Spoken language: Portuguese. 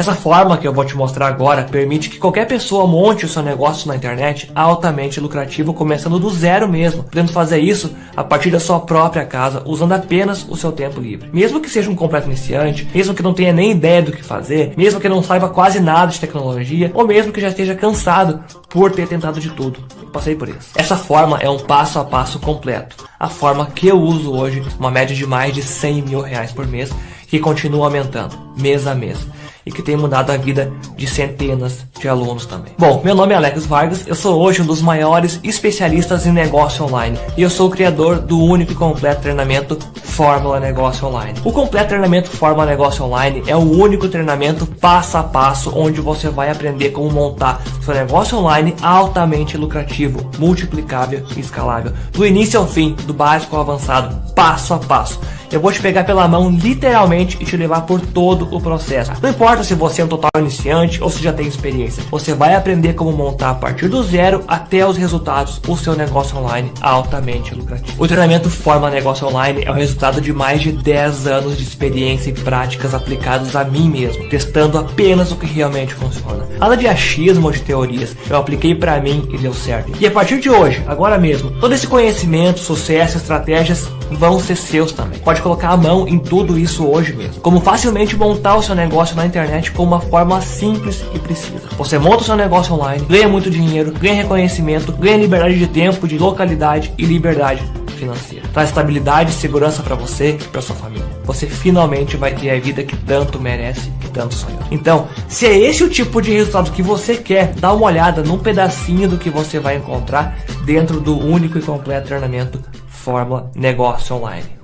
Essa forma que eu vou te mostrar agora permite que qualquer pessoa monte o seu negócio na internet altamente lucrativo, começando do zero mesmo, podendo fazer isso a partir da sua própria casa, usando apenas o seu tempo livre. Mesmo que seja um completo iniciante, mesmo que não tenha nem ideia do que fazer, mesmo que não saiba quase nada de tecnologia, ou mesmo que já esteja cansado por ter tentado de tudo. passei por isso. Essa forma é um passo a passo completo. A forma que eu uso hoje, uma média de mais de 100 mil reais por mês, que continua aumentando, mês a mês e que tem mudado a vida de centenas de alunos também. Bom, meu nome é Alex Vargas, eu sou hoje um dos maiores especialistas em negócio online e eu sou o criador do único e completo treinamento Fórmula Negócio Online. O completo treinamento Fórmula Negócio Online é o único treinamento passo a passo onde você vai aprender como montar seu negócio online altamente lucrativo, multiplicável e escalável, do início ao fim, do básico ao avançado, passo a passo. Eu vou te pegar pela mão literalmente e te levar por todo o processo. Não importa se você é um total iniciante ou se já tem experiência. Você vai aprender como montar a partir do zero até os resultados o seu negócio online altamente lucrativo. O treinamento Forma Negócio Online é o resultado de mais de 10 anos de experiência e práticas aplicadas a mim mesmo, testando apenas o que realmente funciona. Nada de achismo ou de teorias, eu apliquei para mim e deu certo. E a partir de hoje, agora mesmo, todo esse conhecimento, sucesso, estratégias vão ser seus também. Pode colocar a mão em tudo isso hoje mesmo. Como facilmente montar o seu negócio na internet com uma forma simples e precisa. Você monta o seu negócio online, ganha muito dinheiro, ganha reconhecimento, ganha liberdade de tempo, de localidade e liberdade financeira. Traz estabilidade e segurança para você e para sua família. Você finalmente vai ter a vida que tanto merece, que tanto sonhou. Então, se é esse o tipo de resultado que você quer, dá uma olhada num pedacinho do que você vai encontrar dentro do único e completo treinamento Fórmula Negócio Online.